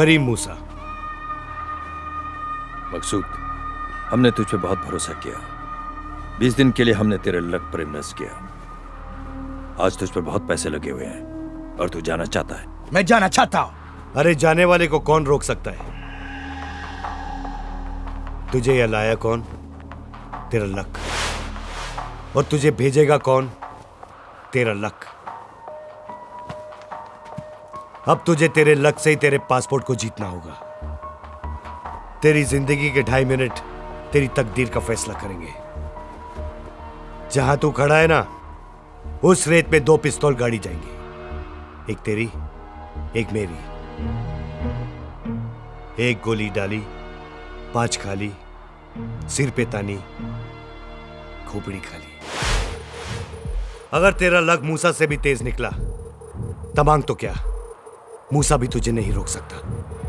करीम मूसा। मकसूद हमने तुझ पे बहुत भरोसा किया। बीस दिन के लिए हमने तेरे लक पर इन्वेस्ट किया। आज तुझ पर बहुत पैसे लगे हुए हैं और तू जाना चाहता है। मैं जाना चाहता हूँ। अरे जाने वाले को कौन रोक सकता है? तुझे यह लाया कौन? तेरा लक। और तुझे भेजेगा कौन? तेरा लक। अब तुझे तेरे लक से ही तेरे पासपोर्ट को जीतना होगा। तेरी ज़िंदगी के ढाई मिनट तेरी तकदीर का फैसला करेंगे। जहाँ तू खड़ा है ना, उस रेत पे दो पिस्तौल गाड़ी जाएँगे। एक तेरी, एक मेरी। एक गोली डाली, पाँच खाली, सिर पे तानी, खोपड़ी खाली। अगर तेरा लग मूसा से भी तेज निकला, तमांग तो क्या? मूसा भी तुझे नहीं रोक सकता।